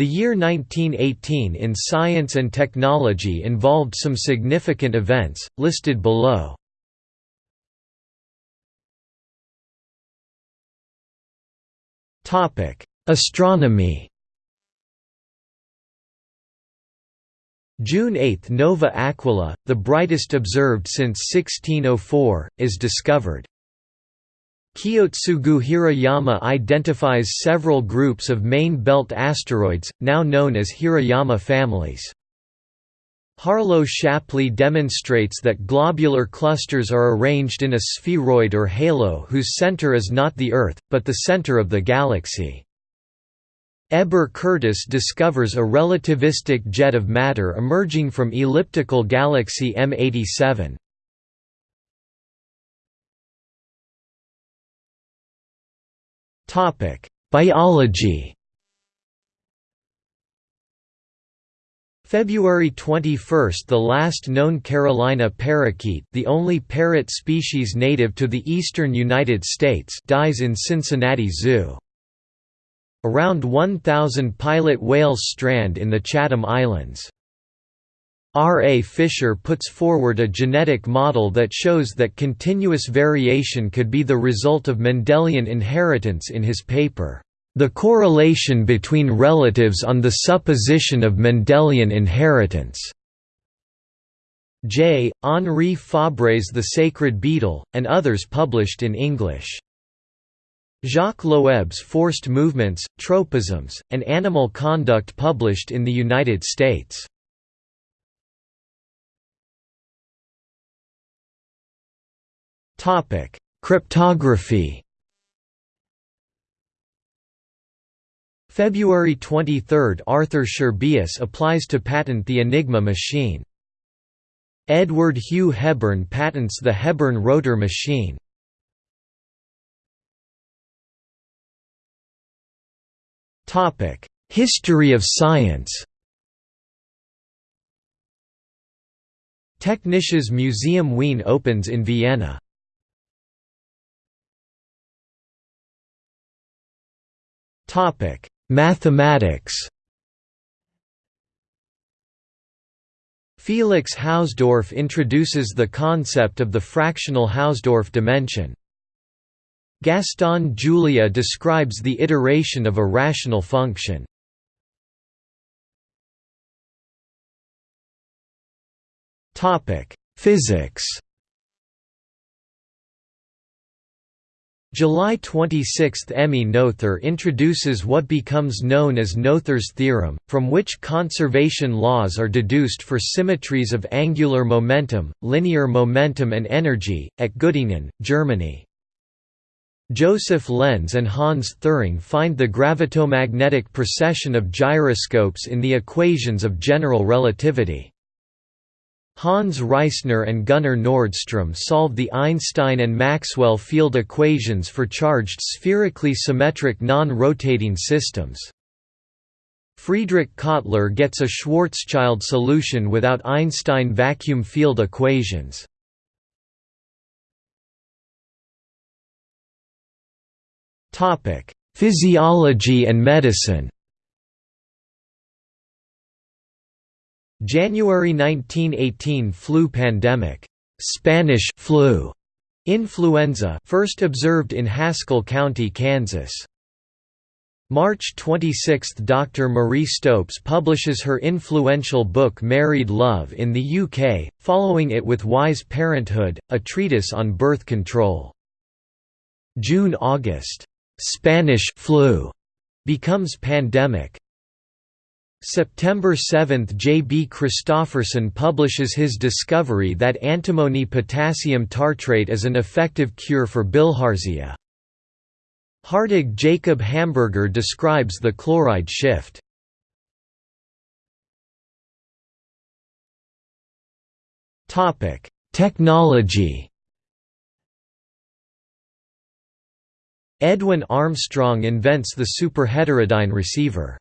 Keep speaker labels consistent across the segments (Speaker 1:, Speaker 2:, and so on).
Speaker 1: The year 1918 in science and technology involved some significant events, listed below. Astronomy June 8 Nova Aquilae, the brightest observed since 1604, is discovered. Kiyotsugu Hirayama identifies several groups of main belt asteroids, now known as Hirayama families. Harlow Shapley demonstrates that globular clusters are arranged in a spheroid or halo whose center is not the Earth, but the center of the galaxy. Heber Curtis discovers a relativistic jet of matter emerging from elliptical galaxy M87. Biology February 21 – The last known Carolina parakeet the only parrot species native to the eastern United States dies in Cincinnati Zoo. Around 1,000 pilot whales strand in the Chatham Islands. R. A. Fisher puts forward a genetic model that shows that continuous variation could be the result of Mendelian inheritance in his paper, "...the correlation between relatives on the supposition of Mendelian inheritance." J. Henri Fabre's The Sacred Beetle, and others published in English. Jacques Loeb's Forced Movements, Tropisms, and Animal Conduct published in the United States. Cryptography February 23 – Arthur Scherbius applies to patent the Enigma machine. Edward Hugh Hebern patents the Hebern rotor machine. History of science Technisches Museum Wien opens in Vienna. Mathematics Felix Hausdorff introduces the concept of the fractional Hausdorff dimension. Gaston Julia describes the iteration of a rational function. Physics July 26 – Emmy Noether introduces what becomes known as Noether's theorem, from which conservation laws are deduced for symmetries of angular momentum, linear momentum and energy, at Göttingen, Germany. Joseph Lense and Hans Thirring find the gravitomagnetic precession of gyroscopes in the equations of general relativity. Hans Reissner and Gunnar Nordström solve the Einstein and Maxwell field equations for charged spherically symmetric non-rotating systems. Friedrich Kottler gets a Schwarzschild solution without Einstein vacuum field equations. Physiology and medicine. January 1918 flu pandemic. Spanish flu. Influenza first observed in Haskell County, Kansas. March 26 – Dr. Marie Stopes publishes her influential book Married Love in the UK, following it with Wise Parenthood, a treatise on birth control. June–August Spanish flu becomes pandemic. September 7 – J. B. Christopherson publishes his discovery that antimony potassium tartrate is an effective cure for bilharzia. Hartog Jacob Hamburger describes the chloride shift. Technology Edwin Armstrong invents the superheterodyne receiver.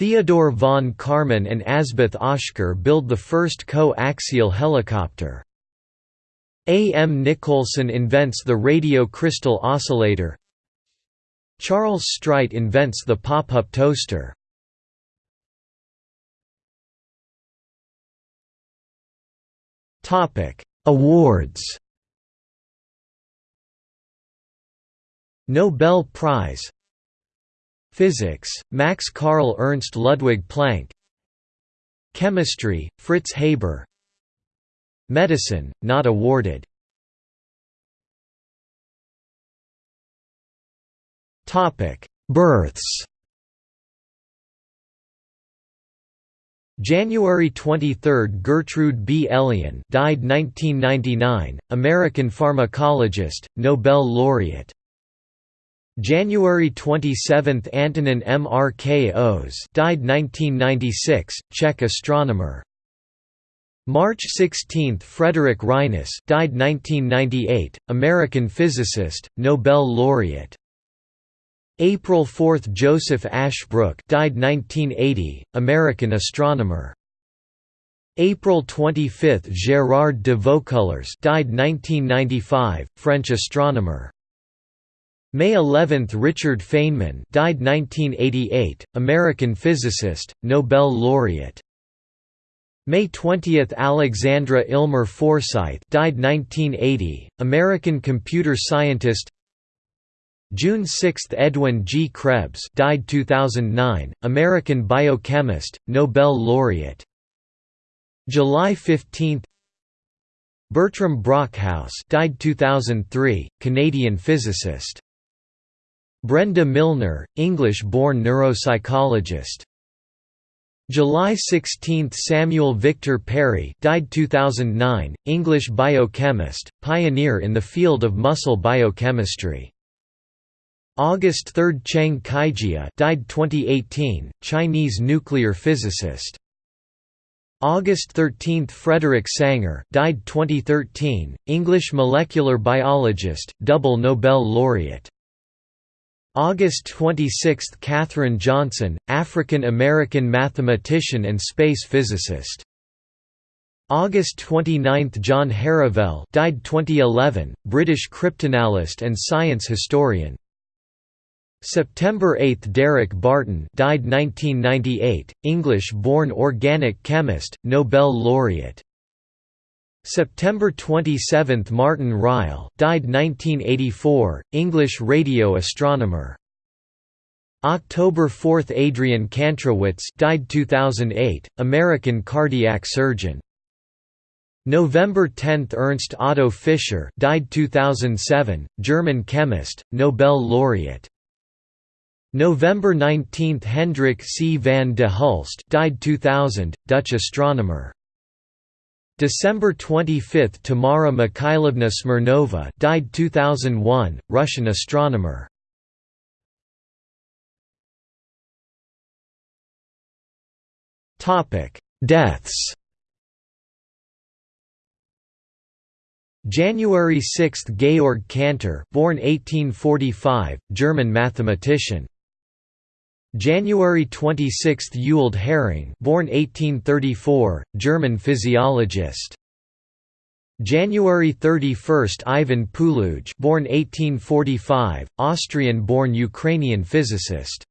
Speaker 1: Theodor von Karman and Asboth Oszkár build the first co-axial helicopter. A. M. Nicholson invents the radio crystal oscillator. Charles Strite invents the pop-up toaster. Awards Nobel Prize Physics, Max Carl Ernst Ludwig Planck. Chemistry, Fritz Haber. Medicine, not awarded. Births. January 23 – Gertrude B. Elion died 1999, American pharmacologist, Nobel laureate January 27 – Antonin Mrkos died 1996, Czech astronomer. March 16 – Frederick Reines died 1998, American physicist, Nobel laureate. April 4 – Joseph Ashbrook died 1980, American astronomer. April 25 – Gérard de Vaucouleurs died 1995, French astronomer May 11 – Richard Feynman died 1988, American physicist, Nobel laureate. May 20 – Alexandra Illmer Forsythe died 1980, American computer scientist. June 6 – Edwin G. Krebs died 2009, American biochemist, Nobel laureate. July 15 Bertram Brockhouse died 2003, Canadian physicist Brenda Milner, English-born neuropsychologist. July 16 – Samuel Victor Perry died 2009, English biochemist, pioneer in the field of muscle biochemistry. August 3 – Cheng Kaijia died 2018, Chinese nuclear physicist. August 13 – Frederick Sanger died 2013, English molecular biologist, double Nobel laureate August 26 – Katherine Johnson, African-American mathematician and space physicist. August 29 – John Herivel died 2011, British cryptanalyst and science historian. September 8 – Derek Barton died 1998, English-born organic chemist, Nobel laureate. September 27 – Martin Ryle died 1984, English radio astronomer. October 4 – Adrian Kantrowitz died 2008, American cardiac surgeon. November 10 – Ernst Otto Fischer died 2007, German chemist, Nobel laureate. November 19 – Hendrik C. van de Hulst died 2000, Dutch astronomer. December 25 – Tamara Mikhailovna Smirnova died 2001, Russian astronomer. Topic Deaths January 6 – Georg Cantor born 1845, German mathematician January 26 – Ewald Hering born 1834, German physiologist January 31 – Ivan Puluj born 1845, Austrian-born Ukrainian physicist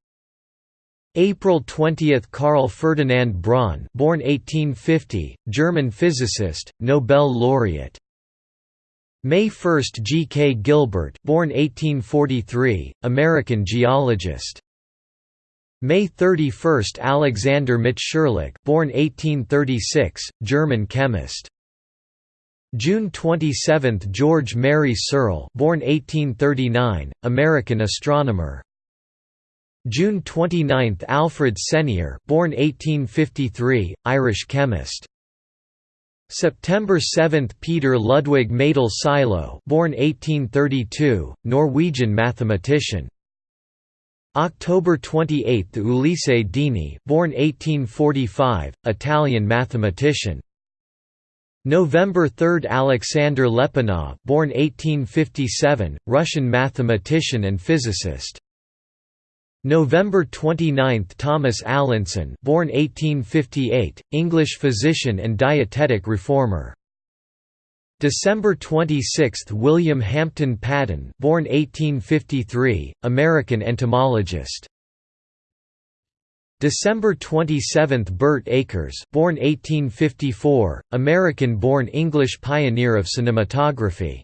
Speaker 1: April 20 – Karl Ferdinand Braun born 1850, German physicist, Nobel laureate May 1 – G. K. Gilbert born 1843, American geologist May 31 – Alexander Mitscherlich born 1836, German chemist. June 27 – George Mary Searle born 1839, American astronomer. June 29 – Alfred Senier born 1853, Irish chemist. September 7 – Peter Ludwig Mejdell Sylow born 1832, Norwegian mathematician. October 28 – Ulisse Dini born 1845, Italian mathematician. November 3 – Alexander Lyapunov born 1857, Russian mathematician and physicist. November 29 – Thomas Allinson born 1858, English physician and dietetic reformer. December 26 – William Hampton Patton born 1853, American entomologist. December 27 – Birt Acres born 1854, American-born English pioneer of cinematography